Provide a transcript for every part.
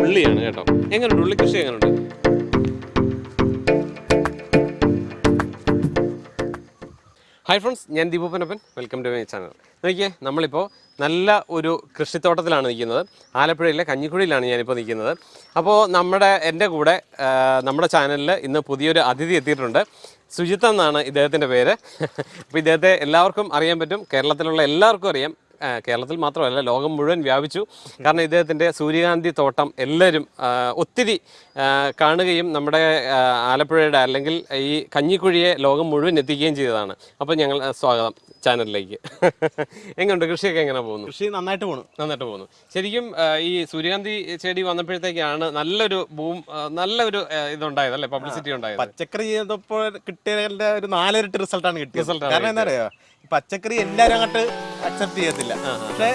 ഉള്ളിയാണ് കേട്ടോ. എങ്ങനെയുണ്ട് ഉള്ളി കൃഷി എങ്ങനെയുണ്ട് ഹായ് ഫ്രണ്ട്സ് ഞാൻ ദീപൂപ്പനപ്പൻ വെൽക്കം ടു മൈ ചാനൽ നോക്കിയേ നമ്മളിപ്പോൾ നല്ല ഒരു കൃഷിത്തോട്ടത്തിലാണ് നിൽക്കുന്നത്. ആലപ്പുഴയിലെ കഞ്ഞിക്കുഴിയിലാണ് ഞാനിപ്പോൾ നിൽക്കുന്നത്. അപ്പോൾ നമ്മുടെ എന്റെ കൂടെ നമ്മുടെ ചാനലിൽ ഇന്ന് പുതിയൊരു അതിഥി എത്തിയിട്ടുണ്ട്. സുജിത്ത് എന്നാണ് ഇദ്ദേഹത്തിന്റെ പേര്. അപ്പോൾ ഇദ്ദേഹത്തെ എല്ലാവർക്കും അറിയാൻ പറ്റും. കേരളത്തിലുള്ള എല്ലാവർക്കും അറിയാം. കേരളത്തിൽ മാത്രമല്ല ലോകം മുഴുവൻ വ്യാപിച്ചു. കാരണം ഇദ്ദേഹത്തിന്റെ സൂര്യകാന്തി തോട്ടം എല്ലാവരും ഒത്തിരി കാണുകയും നമ്മുടെ ആലപ്പുഴയുടെ അല്ലെങ്കിൽ ഈ കഞ്ഞിക്കുഴിയെ ലോകം മുഴുവൻ എത്തിക്കുകയും ചെയ്തതാണ്. അപ്പോൾ ഞങ്ങൾ സ്വാഗതം. ചാനലിലേക്ക്. എങ്ങനെയുണ്ട് കൃഷിയൊക്കെ എങ്ങനെ പോകുന്നു? കൃഷി നന്നായിട്ട് പോകുന്നു നന്നായിട്ട് പോകുന്നു. ശരിക്കും ഈ സൂര്യകാന്തി ചെടി വന്നപ്പോഴത്തേക്കാണ് നല്ലൊരു ബൂം നല്ലൊരു ഇതുണ്ടായത് അല്ലേ? പബ്ലിസിറ്റി ഉണ്ടായത്. പച്ചക്കറി ചെയ്തപ്പോൾ കിട്ടിയതിന്റെ ഒരു നാലിരട്ടി റിസൾട്ടാണ് കിട്ടിയ റിസൾട്ട് കാരണം എന്താ പറയാ പച്ചക്കറി എല്ലാരും അങ്ങോട്ട് അക്സെപ്റ്റ് ചെയ്യത്തില്ല. പക്ഷേ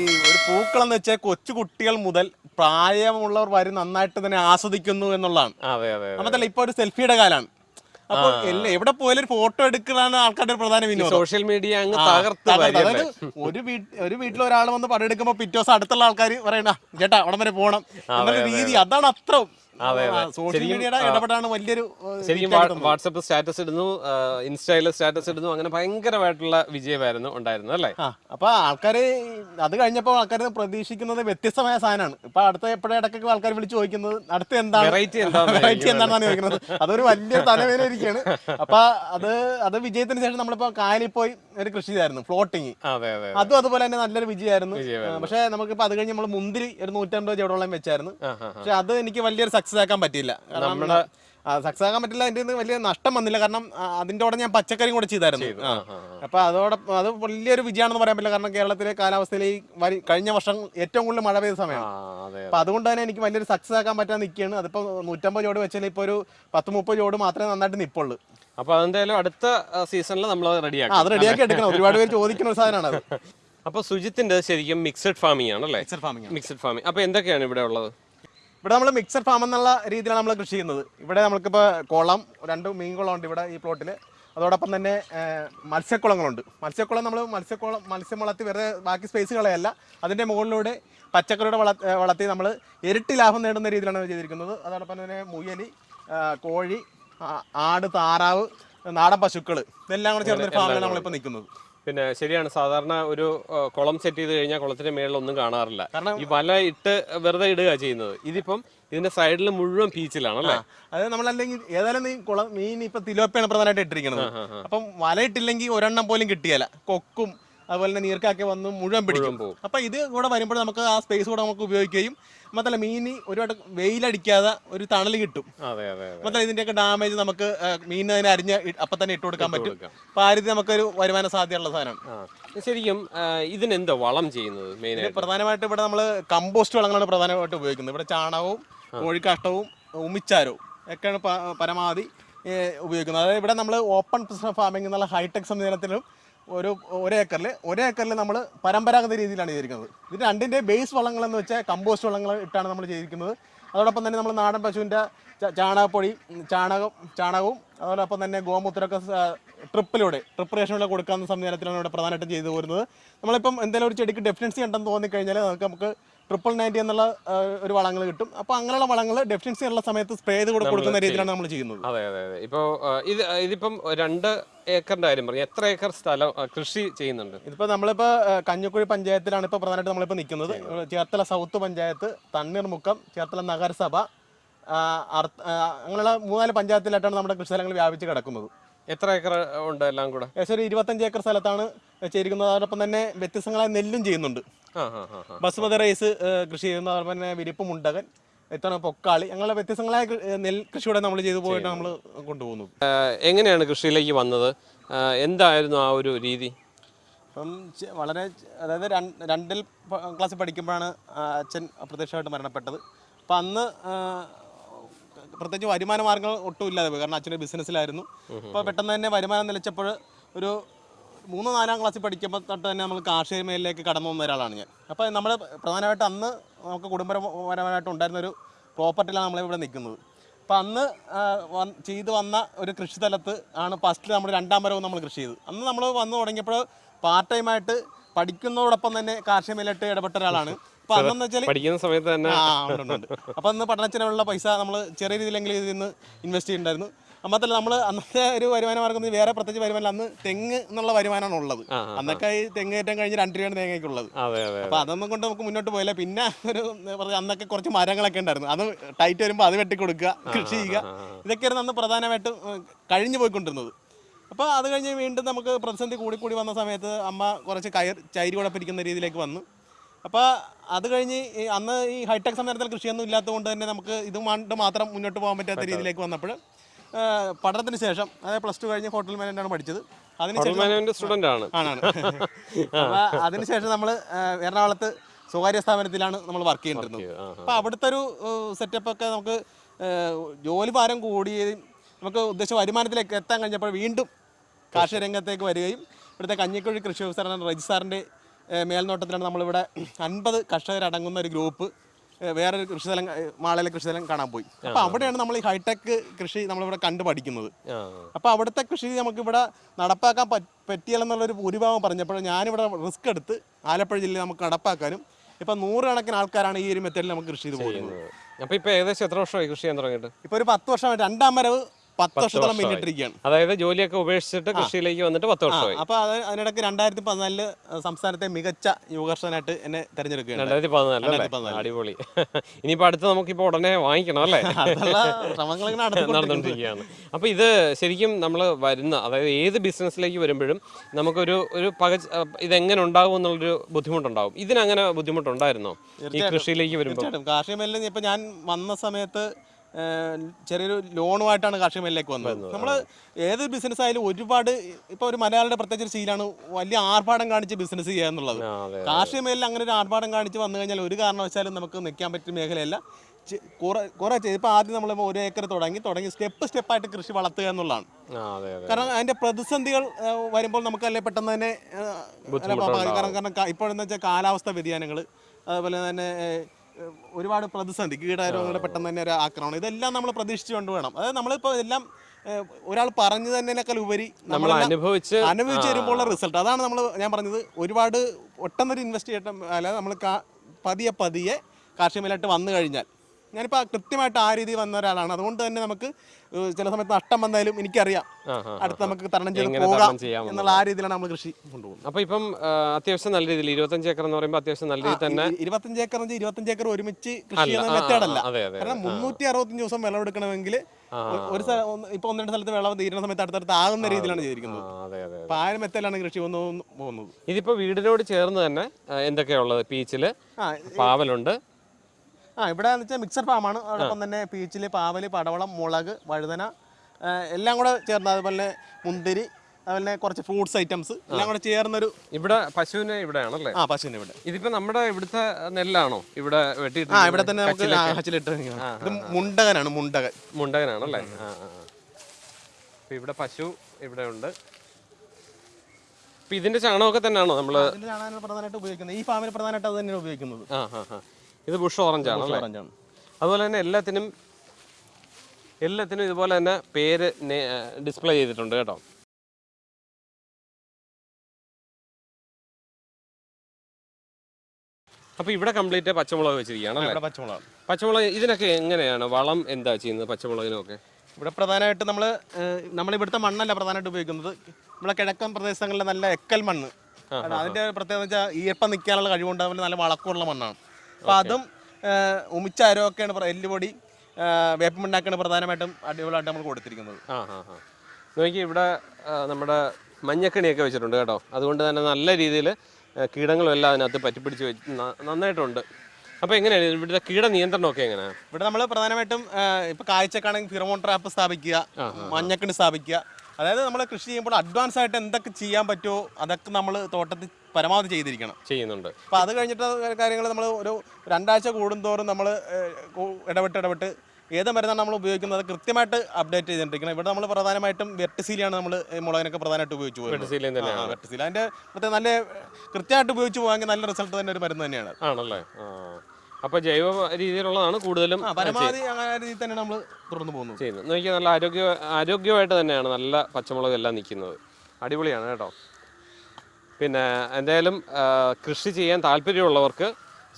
ഈ ഒരു പൂക്കളെന്ന് വെച്ചാൽ കൊച്ചു കുട്ടികൾ മുതൽ പ്രായമുള്ളവർ വരെ നന്നായിട്ട് തന്നെ ആസ്വദിക്കുന്നു എന്നുള്ളതാണ്. അതെ അതെ. നമ്മത്തല്ല ഇപ്പൊ ഒരു സെൽഫിയുടെ കാലാണ്. അപ്പൊ എല്ലാ എവിടെ പോയാലും ഒരു ഫോട്ടോ എടുക്കലാണ് ആൾക്കാരുടെ ഒരു പ്രധാന വിനോദം സോഷ്യൽ മീഡിയ അങ്ങ് തകർത്ത്. അതായത് ഒരു വീട്ടിൽ ഒരു വീട്ടിൽ ഒരാൾ വന്ന് പടം എടുക്കുമ്പോൾ പിറ്റേ ദിവസം അടുത്തുള്ള ആൾക്കാർ പറയണ ചേട്ടാ അവിടെ വരെ പോകണം എന്നുള്ള രീതി അതാണ് അത്ര അതെ, അതെ. സോഷ്യൽ ശരിക്കും, മീഡിയയുടെ ഇടപെടാണ് വലിയൊരു ശരിക്കും വാട്സപ്പ് സ്റ്റാറ്റസ് ഇടുന്നു ഇൻസ്റ്റയിലെ സ്റ്റാറ്റസ് ഇടുന്നു അങ്ങനെ ഭയങ്കരമായിട്ടുള്ള വിജയമായിരുന്നു ഉണ്ടായിരുന്നു അല്ലേ? അപ്പൊ ആൾക്കാര് അത് കഴിഞ്ഞപ്പോൾ ആൾക്കാര് പ്രതീക്ഷിക്കുന്നത് വ്യത്യസ്തമായ സാധനമാണ്. ഇപ്പൊ അടുത്ത എപ്പോഴും ഇടയ്ക്കൊക്കെ ആൾക്കാർ വിളിച്ചു ചോദിക്കുന്നത് അടുത്ത എന്താണ്? വെറൈറ്റി എന്താണെന്നാണ് ചോദിക്കുന്നത്. അതൊരു വലിയ തലവേദന ഇരിക്കുകയാണ് അപ്പൊ അത് അത് വിജയത്തിന് ശേഷം നമ്മളിപ്പോ കായലിൽ പോയി ഒരു കൃഷി ചെയ്തായിരുന്നു ഫ്ലോട്ടിങ് അതെ അതെ അതും. അതുപോലെ തന്നെ നല്ലൊരു വിജയമായിരുന്നു. പക്ഷെ നമുക്കിപ്പോ അത് കഴിഞ്ഞ് നമ്മൾ മുന്തിരി ഒരു നൂറ്റമ്പത് ചുവടോളം വെച്ചായിരുന്നു. പക്ഷെ അത് എനിക്ക് വലിയൊരു സക്സസ് ആക്കാൻ പറ്റിയില്ല. നമ്മുടെ സക്സസ് ആക്കാൻ പറ്റില്ല അതിന്റെ വലിയ നഷ്ടം വന്നില്ല. കാരണം അതിന്റെ കൂടെ ഞാൻ പച്ചക്കറിയും കൂടെ ചെയ്തായിരുന്നു. അപ്പൊ അതോടെ അത് വലിയൊരു വിജയമാണെന്ന് പറയാൻ പറ്റില്ല. കാരണം കേരളത്തിലെ കാലാവസ്ഥയിൽ ഈ കഴിഞ്ഞ വർഷം ഏറ്റവും കൂടുതൽ മഴ പെയ്ത സമയമാണ്. അപ്പൊ അതുകൊണ്ട് തന്നെ എനിക്ക് വലിയൊരു സക്സസ് ആക്കാൻ പറ്റാൻ നിൽക്കുകയാണ് അതിപ്പോ നൂറ്റമ്പത് ജോഡ് വെച്ചാൽ ഇപ്പൊ ഒരു പത്ത് മുപ്പത് ജോഡ് മാത്രമേ നന്നായിട്ട് നിപ്പുള്ളൂ. അപ്പൊ അതെന്തായാലും അടുത്ത സീസണിൽ നമ്മൾ റെഡിയാക്കാം അത് റെഡിയാക്കി എടുക്കണം. ഒരുപാട് പേര് ചോദിക്കുന്ന ഒരു സാധനമാണ് അത്. അപ്പൊ സുജിത്തിന്റെ ശരിക്കും മിക്സഡ് ഫാമിംഗ് ആണല്ലേ ഫാമിംഗ് മിക്സഡ് ഫാമിംഗ് അപ്പൊ എന്തൊക്കെയാണ് ഇവിടെ ഉള്ളത്? ഇവിടെ നമ്മൾ മിക്സഡ് ഫാം എന്നുള്ള രീതിയിലാണ് നമ്മൾ കൃഷി ചെയ്യുന്നത്. ഇവിടെ നമുക്കിപ്പോൾ കുളം രണ്ട് മീൻ കുളമുണ്ട് ഇവിടെ ഈ പ്ലോട്ടിൽ അതോടൊപ്പം തന്നെ മത്സ്യക്കുളങ്ങളുണ്ട്. മത്സ്യക്കുളം നമ്മൾ മത്സ്യക്കുളം മത്സ്യം വളർത്തി വെറുതെ ബാക്കി സ്പേസ് കളയല്ല. അതിന്റെ മുകളിലൂടെ പച്ചക്കറിയുടെ വള വളർത്തി നമ്മൾ ഇരട്ടി ലാഭം നേടുന്ന രീതിയിലാണ് ചെയ്തിരിക്കുന്നത്. അതോടൊപ്പം തന്നെ മുയലി കോഴി ആട് താറാവ് നാടൻ പശുക്കൾ ഇതെല്ലാം കൂടെ ചേർന്നൊരു ഫാമിലാണ് നമ്മളിപ്പോൾ നിൽക്കുന്നത്. പിന്നെ ശരിയാണ് സാധാരണ ഒരു കുളം സെറ്റ് ചെയ്ത് കഴിഞ്ഞാൽ കുളത്തിന്റെ മേളിൽ ഒന്നും കാണാറില്ല. കാരണം- ഈ വല ഇട്ട് വെറുതെ ഇടുക ചെയ്യുന്നത്. ഇതിപ്പം ഇതിന്റെ സൈഡിൽ മുഴുവൻ പീച്ചിലാണല്ലേ അത് നമ്മളല്ലെങ്കിൽ ഏതായാലും നീ കുളം മീൻ ഇപ്പൊ തിലോപ്പയാണ് പ്രധാനമായിട്ട് ഇട്ടിരിക്കുന്നത്. അപ്പം വല ഇട്ടില്ലെങ്കിൽ ഒരെണ്ണം പോലും കിട്ടിയല്ല കൊക്കും അതുപോലെ തന്നെ നീർക്കാക്കി വന്ന് മുഴുവൻ പിടിക്കും. പോകും. അപ്പൊ ഇത് കൂടെ വരുമ്പോൾ നമുക്ക് ആ സ്പേസ് കൂടെ നമുക്ക് ഉപയോഗിക്കുകയും മാത്രമല്ല മീനിന് ഒരുപാട് വെയിലടിക്കാതെ ഒരു തണൽ കിട്ടും. മാത്രമല്ല ഇതിന്റെയൊക്കെ ഡാമേജ് നമുക്ക് മീനിന് അതിനെ അരിഞ്ഞ് അപ്പൊ തന്നെ ഇട്ട് കൊടുക്കാൻ പറ്റും. അപ്പൊ ആ രീതി നമുക്കൊരു വരുമാന സാധ്യതയുള്ള സാധനമാണ് ശരിക്കും ഇതിനെന്താ വളം ചെയ്യുന്നത് മെയിൻ പ്രധാനമായിട്ട് ഇവിടെ നമ്മൾ കമ്പോസ്റ്റ് വളങ്ങളാണ് പ്രധാനമായിട്ട് ഉപയോഗിക്കുന്നത്. ഇവിടെ ചാണകവും കോഴിക്കാഷ്ടവും ഉമിച്ചാരവും ഒക്കെയാണ് പരമാവധി ഉപയോഗിക്കുന്നത്. അതായത് ഇവിടെ നമ്മൾ ഓപ്പൺ ഫാമിംഗ് എന്നുള്ള ഹൈടെക് സംവിധാനത്തിലും ഒരു ഒരേക്കറിൽ ഒരേക്കറിൽ നമ്മൾ പരമ്പരാഗത രീതിയിലാണ് ചെയ്തിരിക്കുന്നത്. ഇത് രണ്ടിന്റെ ബേസ് വളങ്ങൾ എന്ന് വെച്ചാൽ കമ്പോസ്റ്റ് വളങ്ങൾ ഇട്ടാണ് നമ്മൾ ചെയ്തിരിക്കുന്നത്. അതോടൊപ്പം തന്നെ നമ്മൾ നാടൻ പശുവിന്റെ ചാണകപ്പൊടി ചാണകം ചാണകവും അതോടൊപ്പം തന്നെ ഗോമൂത്രമൊക്കെ ട്രിപ്പിലൂടെ ട്രിപ്പ് റേഷനിലൂടെ കൊടുക്കാവുന്ന സംവിധാനത്തിലാണ് ഇവിടെ പ്രധാനമായിട്ടും ചെയ്തു പോരുന്നത്. നമ്മളിപ്പം എന്തെങ്കിലും ഒരു ചെടിക്ക് ഡെഫിനൻസി ഉണ്ടെന്ന് തോന്നിക്കഴിഞ്ഞാൽ നമുക്ക് നമുക്ക് ട്രിപ്പിൾ നയന്റി എന്നുള്ള ഒരു വളങ്ങൾ കിട്ടും. അപ്പോൾ അങ്ങനെയുള്ള വളങ്ങൾ ഡെഫിഷ്യൻസി ഉള്ള സമയത്ത് സ്പ്രേ ചെയ്ത് കൊടുക്കുന്ന രീതിയിലാണ് നമ്മൾ ചെയ്യുന്നത്. അതെ അതെ അതെ. ഇപ്പോൾ ഇത് ഇതിപ്പം രണ്ട് ഏക്കറിന്റെ കാര്യം പറഞ്ഞു. എത്ര ഏക്കർ സ്ഥലം കൃഷി ചെയ്യുന്നുണ്ട്? ഇതിപ്പോൾ നമ്മളിപ്പോൾ കഞ്ഞിക്കുഴി പഞ്ചായത്തിലാണ് ഇപ്പോൾ പ്രധാനമായിട്ട് നമ്മളിപ്പോൾ നിൽക്കുന്നത്. ചേർത്തല സൗത്ത് പഞ്ചായത്ത് തണ്ണീർമുക്കം ചേർത്തല നഗരസഭ അങ്ങനെയുള്ള മൂന്നാൽ പഞ്ചായത്തിലായിട്ടാണ് നമ്മുടെ കൃഷിസ്ഥലങ്ങൾ വ്യാപിച്ച് കിടക്കുന്നത്. എത്ര ഏക്കർ ഉണ്ട് എല്ലാം കൂടെ? ഏകദേശം ഒരു ഇരുപത്തഞ്ച് ഏക്കർ സ്ഥലത്താണ് ചെയ്തിരിക്കുന്നത്. അതോടൊപ്പം തന്നെ വ്യത്യസ്തങ്ങളായ നെല്ലും ചെയ്യുന്നുണ്ട്. ബസുമതി റൈസ് കൃഷി ചെയ്യുന്ന അതോടൊപ്പം തന്നെ വിരിപ്പ് മുണ്ടകൻ എത്ര പൊക്കാളി അങ്ങനെ വ്യത്യസ്തങ്ങളായ നെൽ കൃഷിയുടെ നമ്മൾ ചെയ്തു പോയിട്ട് നമ്മൾ കൊണ്ടുപോകുന്നത് എങ്ങനെയാണ് കൃഷിയിലേക്ക് വന്നത്? എന്തായിരുന്നു ആ ഒരു രീതി? അപ്പം വളരെ അതായത് രണ്ടിൽ ക്ലാസ് ക്ലാസ്സിൽ പഠിക്കുമ്പോഴാണ് അച്ഛൻ അപ്രത്യക്ഷമായിട്ട് മരണപ്പെട്ടത്. അപ്പം അന്ന് പ്രത്യേകിച്ച് വരുമാന മാർഗങ്ങൾ ഒട്ടും ഇല്ലാതെ പോയി. കാരണം അച്ഛന്റെ ബിസിനസ്സിലായിരുന്നു. അപ്പോൾ പെട്ടെന്ന് തന്നെ വരുമാനം നിലച്ചപ്പോൾ ഒരു മൂന്ന് നാലാം ക്ലാസ്സിൽ പഠിക്കുമ്പോൾ തൊട്ട് തന്നെ നമ്മൾ കാർഷിക മേഖലയിലേക്ക് കടന്നു വന്ന ഒരാളാണ് ഞാൻ. അപ്പോൾ നമ്മൾ പ്രധാനമായിട്ട് അന്ന് നമുക്ക് കുടുംബപരമായിട്ട് ഉണ്ടായിരുന്ന ഒരു പ്രോപ്പർട്ടിയിലാണ് നമ്മളിവിടെ നിൽക്കുന്നത്. അപ്പോൾ അന്ന് വ ചെയ്ത് വന്ന ഒരു കൃഷി സ്ഥലത്ത് ആണ് ഫസ്റ്റിൽ നമ്മൾ രണ്ടാം വരവും നമ്മൾ കൃഷി ചെയ്തത്. അന്ന് നമ്മൾ വന്നു തുടങ്ങിയപ്പോൾ പാർട്ട് ടൈമായിട്ട് പഠിക്കുന്നതോടൊപ്പം തന്നെ കാർഷിക മേഖലയിട്ട് ഇടപെട്ട ഒരാളാണ്. അപ്പൊ അന്നെന്ന് വെച്ചാൽ പഠിക്കുന്ന സമയത്ത് തന്നെ ആ ഉണ്ട്. അപ്പൊ അന്ന് പഠനത്തിനുള്ള പൈസ നമ്മൾ ചെറിയ രീതിയിലെങ്കിലും ഇതിൽ നിന്ന് ഇൻവെസ്റ്റ് ചെയ്യുന്നുണ്ടായിരുന്നു അമ്മത്തല്ല നമ്മൾ അന്നത്തെ ഒരു വരുമാന മാർഗം വേറെ പ്രത്യേകിച്ച് വരുമാനം അന്ന് തെങ്ങ് എന്നുള്ള വരുമാനമാണ് ഉള്ളത്. അന്നൊക്കെ ഈ തെങ്ങ് കയറ്റം കഴിഞ്ഞ് രണ്ട് രൂപയാണ് തേങ്ങയ്ക്കുള്ളത്. അപ്പൊ അതൊന്നും കൊണ്ട് നമുക്ക് മുന്നോട്ട് പോയില്ല. പിന്നെ ഒരു അന്നൊക്കെ കുറച്ച് മരങ്ങളൊക്കെ ഉണ്ടായിരുന്നു. അത് ടൈറ്റ് വരുമ്പോൾ അത് വെട്ടിക്കൊടുക്കുക കൃഷി ചെയ്യുക. ഇതൊക്കെയായിരുന്നു അന്ന് പ്രധാനമായിട്ടും കഴിഞ്ഞു പോയിക്കൊണ്ടിരുന്നത്. അപ്പോൾ അത് കഴിഞ്ഞ് വീണ്ടും നമുക്ക് പ്രതിസന്ധി കൂടി കൂടി വന്ന സമയത്ത് അമ്മ കുറച്ച് കയർ ചൈരി കുഴപ്പിരിക്കുന്ന രീതിയിലേക്ക് വന്നു. അപ്പോൾ അത് കഴിഞ്ഞ് അന്ന് ഈ ഹൈടെക് സമരത്തിൽ കൃഷിയൊന്നും ഇല്ലാത്തതുകൊണ്ട് തന്നെ നമുക്ക് ഇത് കൊണ്ട് മാത്രം മുന്നോട്ട് പോകാൻ പറ്റാത്ത രീതിയിലേക്ക് വന്നപ്പോൾ പഠനത്തിന് ശേഷം അതായത് പ്ലസ് ടു കഴിഞ്ഞ് ഹോട്ടൽ മാനേജാണ് പഠിച്ചത്. സ്റ്റുഡന്റ് ആണ്. ആണാണ് അതിനുശേഷം നമ്മൾ എറണാകുളത്ത് സ്വകാര്യ സ്ഥാപനത്തിലാണ് നമ്മൾ വർക്ക് ചെയ്തിരുന്നത്. അപ്പോൾ അപ്പൊ അവിടുത്തെ ഒരു സെറ്റപ്പ് ഒക്കെ നമുക്ക് ജോലി ഭാരം കൂടിയതും നമുക്ക് ഉദ്ദേശം വരുമാനത്തിലേക്ക് എത്താൻ കഴിഞ്ഞപ്പോൾ വീണ്ടും കാർഷിക രംഗത്തേക്ക് വരികയും ഇവിടുത്തെ കഞ്ഞിക്കുഴി കൃഷി ഓഫീസറാണ് റജി സാറിന്റെ മേൽനോട്ടത്തിലാണ് നമ്മളിവിടെ അൻപത് കർഷകരടങ്ങുന്ന ഒരു ഗ്രൂപ്പ് വേറൊരു കൃഷിസ്ഥലം മാളയിലെ കൃഷിസ്ഥലം കാണാൻ പോയി. അപ്പൊ അവിടെയാണ് നമ്മൾ ഈ ഹൈടെക് കൃഷി നമ്മളിവിടെ കണ്ടു പഠിക്കുന്നത് അപ്പൊ അപ്പോൾ അവിടുത്തെ കൃഷി നമുക്ക് ഇവിടെ നടപ്പാക്കാൻ പറ്റിയല്ലെന്നുള്ളൊരു ഭൂരിഭാഗം പറഞ്ഞപ്പോൾ ഞാനിവിടെ റിസ്ക് എടുത്ത് ആലപ്പുഴ ജില്ലയിൽ നമുക്ക് നടപ്പാക്കാനും ഇപ്പൊ നൂറുകണക്കിന് ആൾക്കാരാണ് ഈ ഒരു മെത്തേഡിൽ നമുക്ക് കൃഷി ചെയ്ത് പോകുന്നത്. അപ്പൊ ഇപ്പൊ ഏകദേശം എത്ര വർഷമായി കൃഷി ചെയ്യാൻ തുടങ്ങിയിട്ട്? ഇപ്പൊ ഒരു പത്ത് വർഷം രണ്ടാം വരവ് പത്ത് വർഷത്തോളം പിന്നിട്ടിരിക്കുകയാണ് അതായത് ജോലിയൊക്കെ ഉപേക്ഷിച്ചിട്ട് കൃഷിയിലേക്ക് വന്നിട്ട് പത്ത് വർഷമായി. അപ്പൊ അത് അതിനിടയ്ക്ക് രണ്ടായിരത്തി പതിനാലിൽ സംസ്ഥാനത്തെ മികച്ച യുവകർഷകനായിട്ട് എന്നെ തെരഞ്ഞെടുക്കുകയാണ്. രണ്ടായിരത്തി പതിനാല്. അടിപൊളി. ഇനിയിപ്പോ അടുത്ത് നമുക്കിപ്പോ ഉടനെ വാങ്ങിക്കണം അല്ലേ. നടന്നുകൊണ്ടിരിക്കുകയാണ്. അപ്പൊ ഇത് ശരിക്കും നമ്മൾ വരുന്ന അതായത് ഏത് ബിസിനസ്സിലേക്ക് വരുമ്പോഴും നമുക്കൊരു ഒരു പക ഇതെങ്ങനെ ഉണ്ടാകും എന്നുള്ളൊരു ബുദ്ധിമുട്ടുണ്ടാവും. ഇതിനങ്ങനെ ബുദ്ധിമുട്ടുണ്ടായിരുന്നോ? ഈ കൃഷിയിലേക്ക് വരുമ്പോൾ കാർഷിക മേഖലയിൽ ഇപ്പൊ ഞാൻ വന്ന സമയത്ത് ചെറിയൊരു ലോണുമായിട്ടാണ് കാർഷിക മേഖലയിലേക്ക് വന്നത്. നമ്മൾ ഏത് ബിസിനസ് ആയാലും ഒരുപാട് ഇപ്പൊ ഒരു മലയാളിയുടെ പ്രത്യേകിച്ച് ശീലാണ് ശീലമാണ് വലിയ ആർഭാടം കാണിച്ച് ബിസിനസ് ചെയ്യുക എന്നുള്ളത്. കാർഷിക മേഖല അങ്ങനെ ഒരു ആർഭാടം കാണിച്ച് വന്നു കഴിഞ്ഞാൽ ഒരു കാരണവശാലും നമുക്ക് നിൽക്കാൻ പറ്റിയ മേഖലയല്ല. കുറെ കുറെ ഇപ്പൊ ആദ്യം നമ്മൾ ഒരു ഏക്കർ തുടങ്ങി തുടങ്ങി സ്റ്റെപ്പ് സ്റ്റെപ്പായിട്ട് കൃഷി വളർത്തുക എന്നുള്ളതാണ്. കാരണം അതിന്റെ പ്രതിസന്ധികൾ വരുമ്പോൾ നമുക്ക് അല്ലെ പെട്ടെന്ന് തന്നെ കാരണം കാരണം ഇപ്പോഴെന്ന് വെച്ചാൽ കാലാവസ്ഥ വ്യതിയാനങ്ങൾ അതുപോലെ തന്നെ ഒരുപാട് പ്രതിസന്ധി കീടരോഗങ്ങളുടെ പെട്ടെന്ന് തന്നെ ഒരു ആക്രമണം. ഇതെല്ലാം നമ്മൾ പ്രതീക്ഷിച്ചുകൊണ്ട് വേണം. അതായത് നമ്മളിപ്പോൾ എല്ലാം ഒരാൾ പറഞ്ഞു തന്നതിനേക്കാൾ ഉപരി നമ്മൾ അനുഭവിച്ച് അനുഭവിച്ച് വരുമ്പോഴുള്ള റിസൾട്ട്. അതാണ് നമ്മൾ ഞാൻ പറഞ്ഞത് ഒരുപാട് ഒട്ടൊന്നൊരു ഇൻവെസ്റ്റ് ചെയ്യട്ടെ അല്ലാതെ നമ്മൾ പതിയെ പതിയെ കാർഷിക മേലായിട്ട് വന്നു കഴിഞ്ഞാൽ ഞാനിപ്പോൾ കൃത്യമായിട്ട് ആ രീതി വന്ന ഒരാളാണ്. അതുകൊണ്ട് തന്നെ നമുക്ക് ചില സമയത്ത് നഷ്ടം വന്നാലും എനിക്കറിയാം. അടുത്ത് നമുക്ക് തരണം ചെയ്ത് പോകാം എന്നുള്ള ആ രീതിയിലാണ് നമ്മൾ കൃഷി കൊണ്ടുപോകുന്നത്. അപ്പൊ ഇപ്പം അത്യാവശ്യം നല്ല രീതിയിൽ ഇരുപത്തഞ്ച് ഏക്കർ എന്ന് പറയുമ്പോൾ അത്യാവശ്യം നല്ല രീതിയിൽ തന്നെ ഇരുപത്തഞ്ച് ഏക്കർ എന്ന് ഇരുപത്തഞ്ച് ഏക്കർ ഒരുമിച്ച് കൃഷി ചെയ്യുന്ന ആ, ആ, മെത്തേഡ് അല്ല അതെ അതെ. കാരണം മുന്നൂറ്റി അറുപത്തഞ്ച് ദിവസം വിളവെടുക്കണമെങ്കിൽ ഒരു സ്ഥലം ഇപ്പൊ ഒന്ന് രണ്ട് സ്ഥലത്ത് വിളവ് തീരുന്ന സമയത്ത് അടുത്തടുത്ത് ആകുന്ന രീതിയിലാണ് ചെയ്തിരിക്കുന്നത്. അപ്പൊ ആ ഒരു കൃഷി പോകുന്നത്. ഇതിപ്പോ വീടിനോട് ചേർന്ന് തന്നെ എന്തൊക്കെയാ ഉള്ളത്? പീച്ചിൽ പാവലുണ്ട്. ആ ഇവിടെ എന്ന് വെച്ചാൽ മിക്സർ ഫാമാണ് അതോടൊപ്പം തന്നെ പീച്ചിൽ പാവൽ പടവളം മുളക് വഴുതന എല്ലാം കൂടെ ചേർന്ന് അതുപോലെ മുന്തിരി അതുപോലെ കുറച്ച് ഫ്രൂട്ട്സ് ഐറ്റംസ് എല്ലാം കൂടെ ചേർന്നൊരു ഇവിടെ പശുവിനെ ഇവിടെയാണല്ലേ? ആ പശുവിനെ ഇവിടെ. ഇതിപ്പോ നമ്മുടെ ഇവിടുത്തെ നെല്ലാണോ? ഇവിടെ വെട്ടിയിട്ട് ആ ഇവിടെ തന്നെ നമുക്ക് ഹച്ചിലിട്ട് ഇത് മുണ്ടകനാണ് മുണ്ടകൻ. മുണ്ടകനാണല്ലേ. ഇവിടെ പശു ഇവിടെ ഉണ്ട് ഇതിന്റെ ചാണകമൊക്കെ തന്നെയാണോ നമ്മൾ പ്രധാനമായിട്ട് ഉപയോഗിക്കുന്നത്. ഈ ഫാമിൽ പ്രധാനമായിട്ട് അത് തന്നെയാണ് ഉപയോഗിക്കുന്നത്. ആ ആ. ഇത് ബുഷ് ഓറഞ്ച് ആണ്. അതുപോലെ തന്നെ എല്ലാത്തിനും എല്ലാത്തിനും ഇതുപോലെ തന്നെ പേര് ഡിസ്പ്ലേ ചെയ്തിട്ടുണ്ട് കേട്ടോ. അപ്പൊ ഇവിടെ കംപ്ലീറ്റ് പച്ചമുളക് വെച്ചിരിക്കുകയാണ് പച്ചമുളക് പച്ചമുളക് ഇതിനൊക്കെ എങ്ങനെയാണ്? വളം എന്താ ചെയ്യുന്നത് പച്ചമുളകിനൊക്കെ? ഇവിടെ പ്രധാനമായിട്ട് നമ്മൾ നമ്മൾ ഇവിടുത്തെ മണ്ണല്ല പ്രധാനമായിട്ട് ഉപയോഗിക്കുന്നത്. നമ്മളെ കിഴക്കൻ പ്രദേശങ്ങളിലെ നല്ല എക്കൽ മണ്ണ്. അതിന്റെ പ്രത്യേകത വെച്ചാൽ ഈർപ്പം നിൽക്കാനുള്ള കഴിവുണ്ട് അതുപോലെ നല്ല വളക്കമുള്ള മണ്ണാണ്. അപ്പോൾ അതും ഏഹ്, ഉമിച്ച അരമൊക്കെയാണ് പ്ര- എല്ലുപൊടി വേപ്പമുണ്ടാക്കാണ് പ്രധാനമായിട്ടും അടിപൊളിയായിട്ട് നമ്മൾ കൊടുത്തിരിക്കുന്നത്. നോക്കി ഇവിടെ നമ്മുടെ മഞ്ഞക്കണിയൊക്കെ വെച്ചിട്ടുണ്ട് കേട്ടോ. അതുകൊണ്ട് തന്നെ നല്ല രീതിയിൽ കീടങ്ങളും എല്ലാം അതിനകത്ത് പറ്റിപ്പിടിച്ച് വെച്ച് നന്നായിട്ടുണ്ട്. അപ്പോൾ എങ്ങനെയാണ് ഇവിടുത്തെ കീട നിയന്ത്രണമൊക്കെ എങ്ങനെയാണ് ഇവിടെ നമ്മൾ പ്രധാനമായിട്ടും ഇപ്പോൾ ഇപ്പൊ കാഴ്ചക്കാണെങ്കിൽ ഫിറമോൺ ട്രാപ്പ് സ്ഥാപിക്കുക മഞ്ഞക്കണി സ്ഥാപിക്കുക. അതായത് നമ്മൾ കൃഷി ചെയ്യുമ്പോൾ അഡ്വാൻസ് ആയിട്ട് എന്തൊക്കെ ചെയ്യാൻ പറ്റുമോ അതൊക്കെ നമ്മൾ തോട്ടത്തിൽ പരമാവധി ചെയ്തിരിക്കണം. ചെയ്യുന്നുണ്ട്. അപ്പോൾ അത് കഴിഞ്ഞിട്ട് കാര്യങ്ങൾ നമ്മൾ ഒരു രണ്ടാഴ്ച കൂടുന്തോറും നമ്മൾ ഇടപെട്ട് ഇടപെട്ട് ഏത് മരുന്നാണ് നമ്മൾ ഉപയോഗിക്കുന്നത് കൃത്യമായിട്ട് അപ്ഡേറ്റ് ചെയ്തിട്ടിരിക്കണം. ഇവിടെ നമ്മൾ പ്രധാനമായിട്ടും വെട്ടസീലിയാണ് നമ്മൾ മുളകിനൊക്കെ പ്രധാനമായിട്ട് ഉപയോഗിച്ച് പോകുന്നത്. വെർട്ടിസീൽ അതിന്റെ പ്രത്യേകം നല്ല കൃത്യമായിട്ട് ഉപയോഗിച്ച് പോകാമെങ്കിൽ നല്ല റിസൾട്ട് തന്നെ ഒരു മരുന്ന് തന്നെയാണ്. ആണല്ലേ? അപ്പൊ ജൈവ രീതിയിലുള്ളതാണ് കൂടുതലും പരമാവധി രീതിയിൽ തന്നെ നമ്മൾ തുടർന്ന് പോകുന്നത്. ചെയ്യുന്നത്. നോക്കിയാൽ നല്ല ആരോഗ്യ ആരോഗ്യമായിട്ട് തന്നെയാണ് നല്ല പച്ചമുളക് എല്ലാം നിൽക്കുന്നത്. അടിപൊളിയാണ് കേട്ടോ. പിന്നെ എന്തായാലും കൃഷി ചെയ്യാൻ താല്പര്യമുള്ളവർക്ക്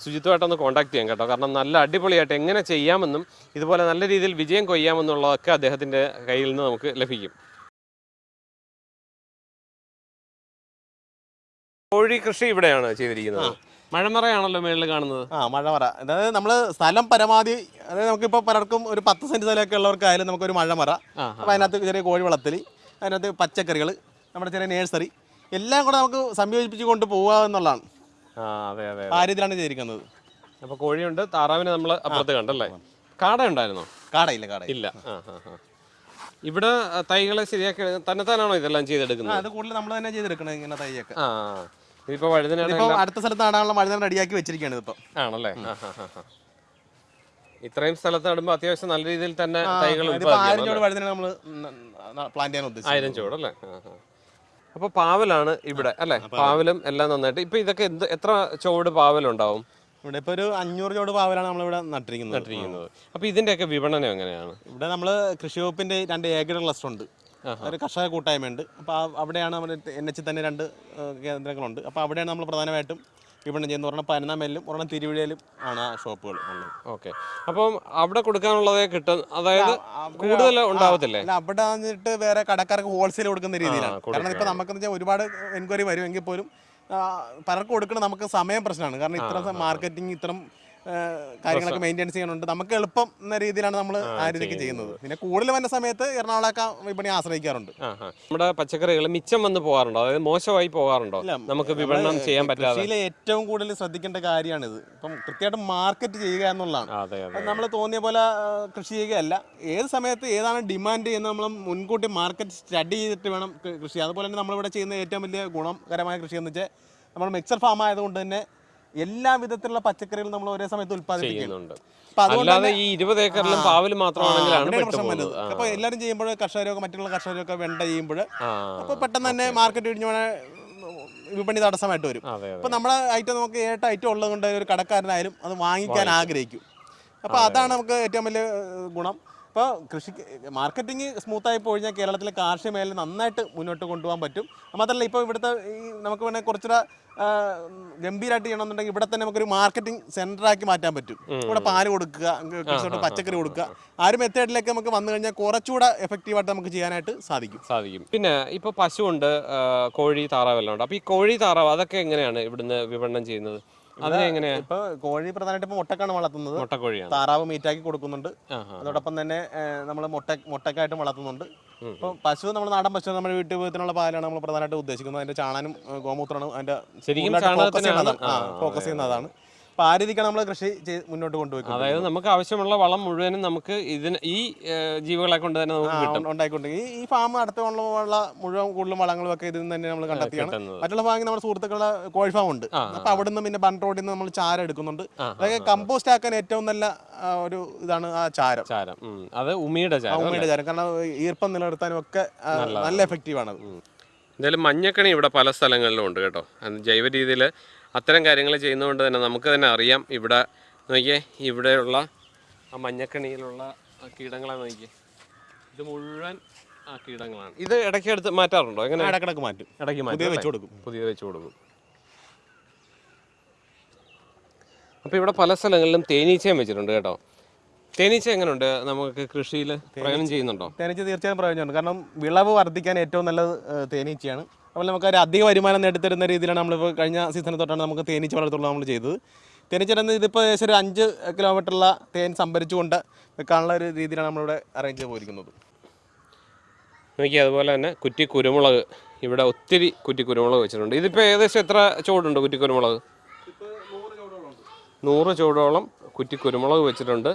ശുചിത്വമായിട്ടൊന്ന് കോൺടാക്ട് ചെയ്യാം കേട്ടോ. കാരണം നല്ല അടിപൊളിയായിട്ട് എങ്ങനെ ചെയ്യാമെന്നും ഇതുപോലെ നല്ല രീതിയിൽ വിജയം കൊയ്യാമെന്നുള്ളതൊക്കെ അദ്ദേഹത്തിന്റെ കയ്യിൽ നിന്ന് നമുക്ക് ലഭിക്കും. കോഴി കൃഷി ഇവിടെയാണ് ചെയ്തിരിക്കുന്നത്. മഴമറയാണല്ലോ മേളിൽ കാണുന്നത്. ആ മഴമറ. അതായത് നമ്മൾ സ്ഥലം പരമാവധി അതായത് നമുക്കിപ്പോൾ പലർക്കും ഒരു പത്ത് സെന്റ് സ്ഥലമൊക്കെ ഉള്ളവർക്കായാലും നമുക്കൊരു മഴമറ. അപ്പോൾ അതിനകത്ത് ചെറിയ കോഴി വളർത്തൽ അതിനകത്ത് പച്ചക്കറികൾ നമ്മുടെ ചെറിയ നേഴ്സറി എല്ലാം കൂടെ നമുക്ക് സംയോജിപ്പിച്ച് കൊണ്ട് പോവുക എന്നുള്ളതാണ് ആ അതെ അതെ ആ രീതിയിലാണ് ചെയ്തിരിക്കുന്നത്. അപ്പൊ കോഴിയുണ്ട് താറാവിനെ നമ്മൾ അപ്പുറത്ത് കണ്ടല്ലേ? കാട ഉണ്ടായിരുന്നോ? കാടയില്ല കാട ഇല്ല. ആ ആ ആ. ഇവിടെ തൈകളെ ശരിയാക്കി തന്നെത്താനാണോ ഇതെല്ലാം ചെയ്തെടുക്കുന്നത്? അത് കൂടുതൽ നമ്മൾ തന്നെ ചെയ്തെടുക്കണം ഇങ്ങനെ തൈയൊക്കെ. ആ ഇതിപ്പോ വഴുതനയുടെ ഇപ്പോൾ അടുത്ത സ്ഥലത്ത് നടാനുള്ള മഴ റെഡിയാക്കി വെച്ചിരിക്കുകയാണ് ഇപ്പൊ ആണല്ലേ. ഇത്രയും സ്ഥലത്ത് നടുമ്പോൾ അത്യാവശ്യം നല്ല രീതിയിൽ തന്നെ തൈകൾ ആയിരം ചോട് വഴുതന നമ്മൾ പ്ലാൻ ചെയ്യാൻ ഉദ്ദേശിച്ചത്. ആയിരം ചുവടല്ലേ അപ്പോൾ പാവലാണ് ഇവിടെ അല്ലെ? പാവലും എല്ലാം നന്നായിട്ട്. ഇപ്പൊ ഇതൊക്കെ എന്ത് എത്ര ചുവട് പാവലുണ്ടാവും? ഇവിടെ ഇപ്പൊ ഒരു അഞ്ഞൂറ് ചോട് പാവലാണ് നമ്മളിവിടെ നട്ടിരിക്കുന്നത്. നട്ടിരിക്കുന്നത്. അപ്പൊ ഇതിന്റെയൊക്കെ വിപണനം എങ്ങനെയാണ്? ഇവിടെ നമ്മൾ കൃഷി വകുപ്പിന്റെ രണ്ട് ഏക്കർ ക്ലസ്റ്റർ ഉണ്ട് ഒരു കർഷക കൂട്ടായ്മയുണ്ട്. അപ്പോൾ അവിടെയാണ് നമ്മുടെ എൻ എച്ച് തന്നെ രണ്ട് കേന്ദ്രങ്ങളുണ്ട്. അപ്പോൾ അവിടെയാണ് നമ്മൾ പ്രധാനമായിട്ടും വിപണനം ചെയ്യുന്ന ഒരെണ്ണം പനനാമേലിലും ഒരെണ്ണം തിരുവിഴയിലും ആണ് ആ ഷോപ്പുകൾ ഉള്ളത്. ഓക്കെ. അപ്പം അവിടെ കൊടുക്കാനുള്ളതേ കിട്ടും. അതായത് കൂടുതൽ ഉണ്ടാവത്തില്ലേ? അല്ല അവിടെ വന്നിട്ട് വേറെ കടക്കാർക്ക് ഹോൾസെയിൽ കൊടുക്കുന്ന രീതിയിലാണ്. കാരണം ഇപ്പൊ നമുക്ക് വെച്ചാൽ ഒരുപാട് എൻക്വയറി വരുമെങ്കിൽ പോലും പലർക്ക് കൊടുക്കണം നമുക്ക് സമയം പ്രശ്നമാണ്. കാരണം ഇത്ര മാർക്കറ്റിംഗ് ഇത്തരം ആ, കാര്യങ്ങളൊക്കെ മെയിന്റെയിൻസ് ചെയ്യാനുണ്ട്. നമുക്ക് എളുപ്പം എന്ന രീതിയിലാണ് നമ്മൾ ആ രീതിക്ക് ചെയ്യുന്നത്. പിന്നെ കൂടുതൽ വന്ന സമയത്ത് എറണാകുളമൊക്കെ വിപണി ആശ്രയിക്കാറുണ്ട്. നമ്മുടെ പച്ചക്കറികൾ മിച്ചം വന്ന് പോകാറുണ്ടോ? അതായത് മോശമായി പോകാറുണ്ടോ? നമുക്ക് വിപണനം ചെയ്യാൻ പറ്റാതെ. കൃഷിയിലെ ഏറ്റവും കൂടുതൽ ശ്രദ്ധിക്കേണ്ട കാര്യമാണിത്. ഇപ്പം കൃത്യമായിട്ട് മാർക്കറ്റ് ചെയ്യുക എന്നുള്ളതാണ്. നമ്മൾ തോന്നിയ പോലെ കൃഷി ചെയ്യുകയല്ല. ഏത് സമയത്ത് ഏതാണ് ഡിമാൻഡ് എന്ന് നമ്മൾ മുൻകൂട്ടി മാർക്കറ്റ് സ്റ്റഡി ചെയ്തിട്ട് വേണം കൃഷി അതുപോലെ തന്നെ നമ്മളിവിടെ ചെയ്യുന്ന ഏറ്റവും വലിയ ഗുണകരമായ കൃഷി എന്ന് വെച്ചാൽ നമ്മൾ മിക്സർ ഫാം ആയതുകൊണ്ട് തന്നെ എല്ലാ വിധത്തിലുള്ള പച്ചക്കറികളും നമ്മൾ ഒരേ സമയത്ത് ഉത്പാദിപ്പിക്കുന്നുണ്ട് അല്ലാതെ ഈ ഇരുപത് ഏക്കറിലും പാവൽ മാത്രമാണെങ്കിലാണ് പ്രശ്നം വരുന്നത് അപ്പോൾ എല്ലാവരും ചെയ്യുമ്പോൾ കർഷകരൊക്കെ മറ്റുള്ള കർഷകരൊക്കെ വെണ്ട ചെയ്യുമ്പോൾ അപ്പൊ പെട്ടെന്ന് തന്നെ മാർക്കറ്റ് ഇടിഞ്ഞു പോണ വിപണി തടസ്സമായിട്ട് വരും. അപ്പൊ നമ്മളെ നമ്മുടെ ഐറ്റം നമുക്ക് ഏട്ട ഐറ്റം ഉള്ളത് കൊണ്ട് ഒരു കടക്കാരനായാലും അത് വാങ്ങിക്കാൻ ആഗ്രഹിക്കും. അപ്പൊ അതാണ് നമുക്ക് ഏറ്റവും വലിയ ഗുണം. അപ്പോൾ കൃഷി മാർക്കറ്റിംഗ് സ്മൂത്തായി പോയി കഴിഞ്ഞാൽ കേരളത്തിലെ കാർഷിക മേഖല നന്നായിട്ട് മുന്നോട്ട് കൊണ്ടുപോകാൻ പറ്റും. മാത്രമല്ല ഇപ്പോൾ ഇവിടുത്തെ ഈ നമുക്ക് വേണേൽ കുറച്ചുകൂടെ ഗംഭീരമായിട്ട് ചെയ്യണമെന്നുണ്ടെങ്കിൽ ഇവിടെ തന്നെ നമുക്കൊരു മാർക്കറ്റിംഗ് സെന്ററാക്കി മാറ്റാൻ പറ്റും. ഇവിടെ പാൽ കൊടുക്കുക കൃഷിയോട്ട് പച്ചക്കറി കൊടുക്കുക. ആ ഒരു മെത്തേഡിലേക്ക് നമുക്ക് വന്നു കഴിഞ്ഞാൽ കുറച്ചുകൂടെ എഫക്റ്റീവായിട്ട് നമുക്ക് ചെയ്യാനായിട്ട് സാധിക്കും. സാധിക്കും. പിന്നെ ഇപ്പോൾ പശു ഉണ്ട് കോഴി താറാവെല്ലാം ഉണ്ട്. അപ്പോൾ ഈ കോഴി താറാവ് അതൊക്കെ എങ്ങനെയാണ് ഇവിടുന്ന് വിപണനം ചെയ്യുന്നത്? ഇപ്പോൾ കോഴി പ്രധാനമായിട്ട് മുട്ടക്കാണ് വളർത്തുന്നത്. മുട്ടക്കോഴിയാണ്. താറാവ് മീറ്റാക്കി കൊടുക്കുന്നുണ്ട്. അതോടൊപ്പം തന്നെ നമ്മൾ മുട്ട മുട്ടക്കായിട്ട് വളർത്തുന്നുണ്ട്. ഇപ്പൊ പശു നമ്മൾ നാടൻ പശു നമ്മുടെ വീട്ടു വീട്ടിലുള്ള പാലാണ് നമ്മൾ പ്രധാനമായിട്ട് ഉദ്ദേശിക്കുന്നത്. അതിന്റെ ചാണാനും ഗോമൂത്രമാണ് അതിന്റെ ശരിക്കും ഫോക്കസ് ചെയ്യുന്നതാണ്. ആ രീതിക്കാണ് നമ്മൾ കൃഷി മുന്നോട്ട് കൊണ്ടുപോയി അതായത് നമുക്ക് ആവശ്യമുള്ള വളം മുഴുവനും നമുക്ക് ഇതിന് ഈ ജീവികളെ കൊണ്ട് തന്നെ നമുക്ക് കിട്ടും. ഉണ്ടായിക്കൊണ്ട് ഈ ഫാം അടുത്തുള്ള മുഴുവൻ കൂടുതലും വളങ്ങളും ഒക്കെ ഇതിൽ നിന്ന് തന്നെ നമ്മൾ കണ്ടെത്തിയാണ്. മറ്റുള്ള ഭാഗം നമ്മുടെ സുഹൃത്തുക്കളുടെ കോഴി ഫാം ഉണ്ട്. അപ്പൊ അവിടെ നിന്ന് പിന്നെ ബൺ റോഡിൽ നിന്ന് നമ്മൾ ചാരം എടുക്കുന്നുണ്ട്. അതൊക്കെ കമ്പോസ്റ്റ് ആക്കാൻ ഏറ്റവും നല്ല ഒരു ഇതാണ് ആ ചാരം. ചാരം. അത് ഉമിയുടെ ചാരം ഉമിയുടെ ചാരം. കാരണം ഈർപ്പം നിലനിർത്താനും ഒക്കെ നല്ല എഫക്റ്റീവ് ആണ് എന്തായാലും മഞ്ഞക്കണി ഇവിടെ പല സ്ഥലങ്ങളിലും ഉണ്ട് കേട്ടോ. ജൈവ രീതിയിൽ അത്തരം കാര്യങ്ങൾ ചെയ്യുന്നതുകൊണ്ട് തന്നെ നമുക്ക് തന്നെ അറിയാം ഇവിടെ നോക്കിയേ ഇവിടെയുള്ള ആ മഞ്ഞക്കണിയിലുള്ള ആ കീടങ്ങളെ നോക്കിയേ. ഇത് മുഴുവൻ ആ കീടങ്ങളാണ്. ഇത് ഇടയ്ക്ക് എടുത്ത് മാറ്റാറുണ്ടോ? എങ്ങനെ? ഇടക്കിടക്ക് മാറ്റും. ഇടയ്ക്ക് പുതിയ മാറ്റും വെച്ച് കൊടുക്കും. പുതിയ വെച്ച് കൊടുക്കും. അപ്പോൾ ഇവിടെ പല സ്ഥലങ്ങളിലും തേനീച്ചയും വെച്ചിട്ടുണ്ട് കേട്ടോ. തേനീച്ച എങ്ങനെയുണ്ട് നമുക്ക് കൃഷിയിൽ പ്രയോജനം ചെയ്യുന്നുണ്ടോ? തേനീച്ച തീർച്ചയായും പ്രയോജനമുണ്ട്. കാരണം വിളവ് വർദ്ധിക്കാൻ ഏറ്റവും നല്ലത് തേനീച്ചയാണ്. അപ്പോൾ നമുക്ക് ഒരു അധിക വരുമാനം നേടിത്തരുന്ന രീതിയിലാണ് നമ്മളിപ്പോൾ കഴിഞ്ഞ സീസണിൽ തൊട്ടാണ് നമുക്ക് തേനീച്ച വളർത്തുള്ള നമ്മൾ ചെയ്തത്. തേനീച്ച ഇതിപ്പോൾ ഏകദേശം ഒരു അഞ്ച് കിലോമീറ്ററുള്ള തേൻ സംഭരിച്ചുകൊണ്ട് വെക്കാനുള്ള ഒരു രീതിയിലാണ് നമ്മളിവിടെ അറേഞ്ച് ചെയ്ത് പോയിരിക്കുന്നത്. നോക്കി അതുപോലെ തന്നെ കുറ്റി കുരുമുളക്. ഇവിടെ ഒത്തിരി കുറ്റി കുരുമുളക് വെച്ചിട്ടുണ്ട്. ഇതിപ്പോൾ ഏകദേശം എത്ര ചുവടുണ്ട് കുറ്റി കുരുമുളക്? നൂറ് ചുവടോളം കുറ്റി കുരുമുളക് വെച്ചിട്ടുണ്ട്.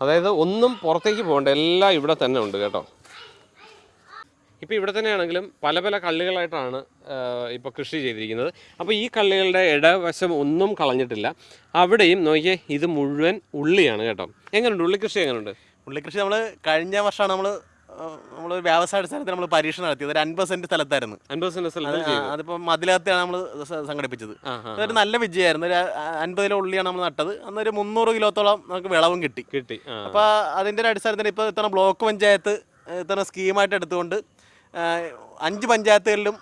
അതായത് ഒന്നും പുറത്തേക്ക് പോകണ്ട എല്ലാം ഇവിടെ തന്നെ ഉണ്ട് കേട്ടോ. ഇപ്പോൾ ഇവിടെ തന്നെയാണെങ്കിലും പല പല കള്ളികളായിട്ടാണ് ഇപ്പോൾ കൃഷി ചെയ്തിരിക്കുന്നത്. അപ്പോൾ ഈ കള്ളികളുടെ ഇടവശം ഒന്നും കളഞ്ഞിട്ടില്ല. അവിടെയും നോക്കിയേ ഇത് മുഴുവൻ ഉള്ളിയാണ് കേട്ടോ. എങ്ങനെയുണ്ട് ഉള്ളി കൃഷി എങ്ങനെയുണ്ട് ഉള്ളിക്കൃഷി നമ്മൾ കഴിഞ്ഞ വർഷമാണ് നമ്മൾ നമ്മൾ വ്യവസായ അടിസ്ഥാനത്തിൽ നമ്മൾ പരീക്ഷണം നടത്തിയത്. ഒരു അൻപത് സെന്റ് സ്ഥലത്തായിരുന്നു. അൻപത് സെന്റ് സ്ഥലത്ത് അതിപ്പോൾ മതിലകത്തെയാണ് നമ്മൾ സംഘടിപ്പിച്ചത്. അതൊരു നല്ല വിജയമായിരുന്നു. ഒരു അൻപത് കിലോ ഉള്ളിയാണ് നമ്മൾ നട്ടത്. അന്നൊരു മുന്നൂറ് കിലോത്തോളം നമുക്ക് വിളവും കിട്ടി. കിട്ടി അപ്പോൾ അതിന്റെ ഒരു അടിസ്ഥാനത്തിൽ ഇപ്പോൾ ഇത്തവണ ബ്ലോക്ക് പഞ്ചായത്ത് ഇത്തവണ സ്കീമായിട്ട് എടുത്തുകൊണ്ട് അഞ്ച് പഞ്ചായത്തുകളിലും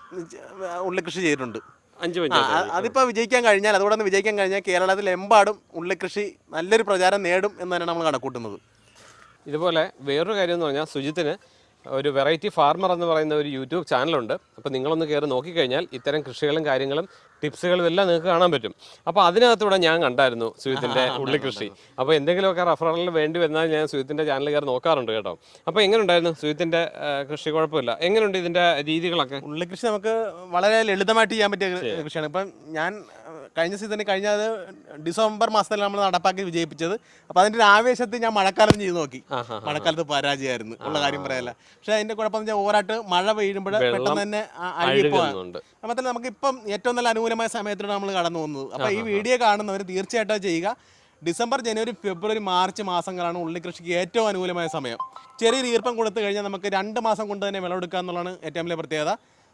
ഉള്ളി കൃഷി ചെയ്തിട്ടുണ്ട്. അഞ്ച് അതിപ്പോൾ വിജയിക്കാൻ കഴിഞ്ഞാൽ അതുകൂടെ ഒന്ന് വിജയിക്കാൻ കഴിഞ്ഞാൽ കേരളത്തിൽ എമ്പാടും ഉള്ളിക്കൃഷി നല്ലൊരു പ്രചാരം നേടും എന്ന് തന്നെയാണ് നമ്മൾ കണക്കൂട്ടുന്നത്. ഇതുപോലെ വേറൊരു കാര്യം എന്ന് പറഞ്ഞാൽ സുജിത്തിന് ഒരു വെറൈറ്റി ഫാർമർ എന്ന് പറയുന്ന ഒരു യൂട്യൂബ് ചാനലുണ്ട്. അപ്പോൾ നിങ്ങളൊന്ന് കയറി നോക്കിക്കഴിഞ്ഞാൽ ഇത്തരം കൃഷികളും കാര്യങ്ങളും ടിപ്സുകളും എല്ലാം നിങ്ങൾക്ക് കാണാൻ പറ്റും. അപ്പോൾ അതിനകത്തൂടെ ഞാൻ കണ്ടായിരുന്നു സുജിത്തിന്റെ ഉള്ളി കൃഷി അപ്പോൾ എന്തെങ്കിലുമൊക്കെ റഫറലിൽ വേണ്ടി വന്നാൽ ഞാൻ സുജിത്തിന്റെ ചാനൽ കയറി നോക്കാറുണ്ട് കേട്ടോ. അപ്പോൾ എങ്ങനെ ഉണ്ടായിരുന്നു സുജിത്തിന്റെ കൃഷി? കുഴപ്പമില്ല. എങ്ങനെയുണ്ട് ഇതിന്റെ രീതികളൊക്കെ? ഉള്ളിക്കൃഷി നമുക്ക് വളരെ ലളിതമായിട്ട് ചെയ്യാൻ പറ്റിയ കൃഷിയാണ്. ഇപ്പം ഞാൻ കഴിഞ്ഞ സീസണിൽ കഴിഞ്ഞ അത് ഡിസംബർ മാസത്തിൽ നമ്മൾ നടപ്പാക്കി വിജയിപ്പിച്ചത്. അപ്പോൾ അതിന്റെ ഒരു ആവേശത്തിൽ ഞാൻ മഴക്കാലം ചെയ്ത് നോക്കി. മഴക്കാലത്ത് പരാജയമായിരുന്നു. ഉള്ള കാര്യം പറയല്ല. പക്ഷേ അതിന്റെ കുഴപ്പം വെച്ചാൽ ഓവറായിട്ട് മഴ പെയ്യുമ്പോൾ പെട്ടെന്ന് തന്നെ ആ- അപ്പം നമുക്ക് ഇപ്പം ഏറ്റവും നല്ല അനുകൂലമായ സമയത്തിലൂടെ നമ്മൾ കടന്നു പോകുന്നത്. അപ്പോൾ ഈ വീഡിയോ കാണുന്നവർ തീർച്ചയായിട്ടും ചെയ്യുക. ഡിസംബർ ജനുവരി ഫെബ്രുവരി മാർച്ച് മാസങ്ങളാണ് ഉള്ളി കൃഷിക്ക് ഏറ്റവും അനുകൂലമായ സമയം. ചെറിയ ഈർപ്പം കൊടുത്തു കഴിഞ്ഞാൽ നമുക്ക് രണ്ട് മാസം കൊണ്ട് തന്നെ വിളവെടുക്കുക എന്നുള്ളതാണ് ഏറ്റവും വലിയ പ്രത്യേകത.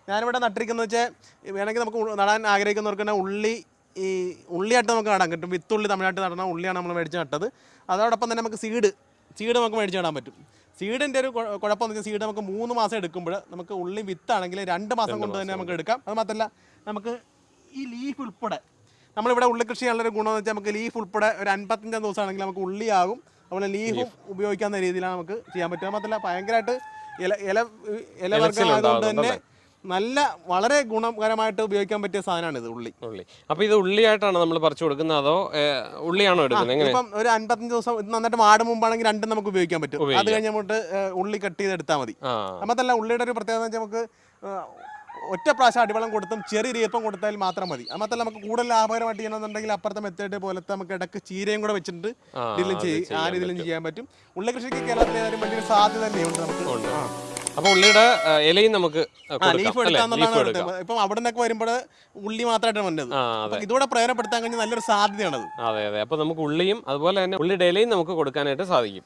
ഞാനിവിടെ നട്ടിരിക്കുന്നത് വെച്ചാൽ വേണമെങ്കിൽ നമുക്ക് നടാൻ ആഗ്രഹിക്കുന്നവർക്ക് തന്നെ ഉള്ളി ഈ ഉള്ളിയായിട്ട് നമുക്ക് നടാൻ കിട്ടും. വിത്തുള്ളി തമിഴ്നാട്ടിൽ നടന്ന ഉള്ളിയാണ് നമ്മൾ മേടിച്ച് നട്ടത്. അതോടൊപ്പം തന്നെ നമുക്ക് സീഡ് സീഡ് നമുക്ക് മേടിച്ച് നടാൻ പറ്റും. സീഡിന്റെ ഒരു കുഴപ്പം കുഴപ്പമെന്ന് വെച്ചാൽ സീഡ് നമുക്ക് മൂന്ന് മാസം എടുക്കുമ്പോൾ നമുക്ക് ഉള്ളി വിത്താണെങ്കിൽ രണ്ട് മാസം കൊണ്ട് തന്നെ നമുക്ക് എടുക്കാം. അത് മാത്രമല്ല നമുക്ക് ഈ ലീഫ് ഉൾപ്പെടെ നമ്മളിവിടെ ഉള്ളി കൃഷി ചെയ്യാനുള്ളൊരു ഗുണമെന്ന് വെച്ചാൽ നമുക്ക് ലീഫ് ഉൾപ്പെടെ ഒരു അൻപത്തഞ്ചാം ദിവസമാണെങ്കിൽ നമുക്ക് ഉള്ളിയാകും. അതുപോലെ ലീഫും ഉപയോഗിക്കാവുന്ന രീതിയിലാണ് നമുക്ക് ചെയ്യാൻ പറ്റുക. മാത്രമല്ല ഭയങ്കരമായിട്ട് ഇല ഇല ഇല വർഗമായതുകൊണ്ട് തന്നെ നല്ല വളരെ ഗുണകരമായിട്ട് ഉപയോഗിക്കാൻ പറ്റിയ സാധനമാണ് ഇത് ഉള്ളി. ഉള്ളി. അപ്പൊ ഇത് ഉള്ളിയായിട്ടാണ് നമ്മൾ പറിച്ചു കൊടുക്കുന്നത് അതോ ഉള്ളിയാണോ എടുക്കുന്നത്? ഇപ്പം ഒരു അൻപത്തഞ്ച് ദിവസം ഇത് നന്നായിട്ട് വാട് മുമ്പാണെങ്കിൽ രണ്ടും നമുക്ക് ഉപയോഗിക്കാൻ പറ്റും. അത് കഴിഞ്ഞ് അങ്ങോട്ട് ഉള്ളി കട്ട് ചെയ്ത് എടുത്താൽ മതി അമ്മത്തല്ല ഉള്ളിയുടെ ഒരു പ്രത്യേകത നമുക്ക് ഒറ്റ പ്രാവശ്യം അടിവളം കൊടുത്തും ചെറിയ ഈർപ്പം കൊടുത്താൽ മാത്രം മതി. അമ്മത്തല്ല നമുക്ക് കൂടുതൽ ലാഭകരമായിട്ട് ചെയ്യണമെന്നുണ്ടെങ്കിൽ അപ്പുറത്തെ മെത്തേഡ് പോലത്തെ നമുക്ക് ഇടയ്ക്ക് ചീരയും കൂടെ വെച്ചിട്ട് ഇതിലും ചെയ്യും ആ രീതിയിലും ചെയ്യാൻ പറ്റും. ഉള്ളി കൃഷിക്ക് കേരളത്തിൽ വലിയൊരു സാധ്യത തന്നെയുണ്ട് നമുക്ക്. അപ്പോൾ ഉള്ളിയുടെ ഇലയും നമുക്ക് ഇപ്പൊ കൊടുക്കാം ലീഫ് അല്ലേ? എടുക്കാന്നുള്ളതാണ് ഇപ്പം അവിടെ നിന്നൊക്കെ വരുമ്പോൾ ഉള്ളി മാത്രമായിട്ടാണ് വന്നത്. അപ്പൊ ഇതോടെ പ്രയോജനപ്പെടുത്താൻ കഴിഞ്ഞാൽ നല്ലൊരു സാധ്യതയാണത്. അതെ അതെ. അപ്പൊ നമുക്ക് ഉള്ളിയും അതുപോലെ തന്നെ ഉള്ളിയുടെ ഇലയും നമുക്ക് കൊടുക്കാനായിട്ട് സാധിക്കും.